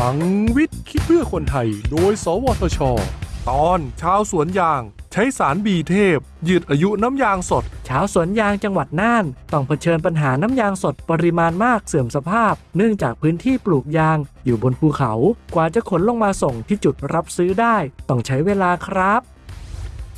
ลังวิทย์คิดเพื่อคนไทย โดย สวทช ตอนชาวสวนยาง ใช้สารบีเทพ ยืดอายุน้ำยางสด ชาวสวนยางจังหวัดน่าน ต้องเผชิญปัญหาน้ำยางสดปริมาณมากเสื่อมสภาพ เนื่องจากพื้นที่ปลูกยาง อยู่บนภูเขา กว่าจะขนลงมาส่งที่จุดรับซื้อได้ ต้องใช้เวลาครับ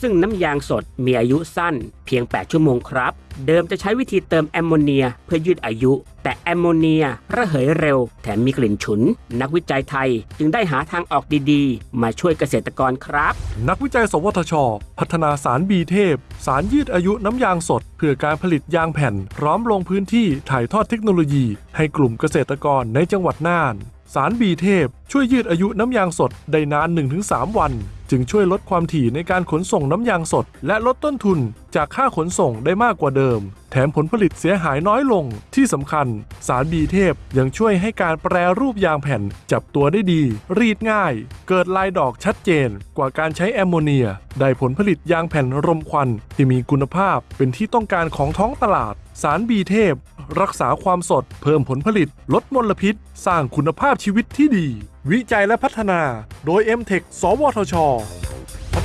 ซึ่งน้ำยางสดมีอายุสั้นเพียง 8 ชั่วโมงครับ เดิมจะใช้วิธีเติมแอมโมเนียเพื่อยืดอายุ แต่แอมโมเนียระเหยเร็ว แถมมีกลิ่นฉุน นักวิจัยไทยจึงได้หาทางออกดีๆ มาช่วยเกษตรกรครับ นักวิจัย สวทช พัฒนาสารบีเทพ สารยืดอายุน้ำยางสด เพื่อการผลิตยางแผ่น พร้อมลงพื้นที่ถ่ายทอดเทคโนโลยี ให้กลุ่มเกษตรกรในจังหวัดน่าน สารบีเทพช่วยยืดอายุน้ำยางสดได้นาน 1-3 วัน จึงช่วยลดความถี่ในการขนส่งน้ำยางสด และลดต้นทุนจากค่าขนส่งได้มากกว่าเดิม ถมผลผลิตเสียหายน้อยลง ที่สำคัญ สารบีเทพยังช่วยให้การแปรรูปยางแผ่นจับตัวได้ดี รีดง่าย เกิดลายดอกชัดเจน กว่าการใช้แอมโมเนีย ได้ผลผลิตยางแผ่นรมควันที่มีคุณภาพเป็นที่ต้องการของท้องตลาด สารบีเทพ รักษาความสด เพิ่มผลผลิต ลดมลพิษ สร้างคุณภาพชีวิตที่ดี วิจัยและพัฒนา โดย m t e c h สวทช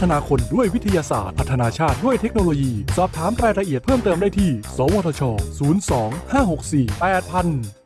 ฒนาคนด้วยวิทยาศาสตร์ พัฒนาชาติด้วยเทคโนโลยี สอบถามรายละเอียดเพิ่มเติมได้ที่ สวทช 02 564 8000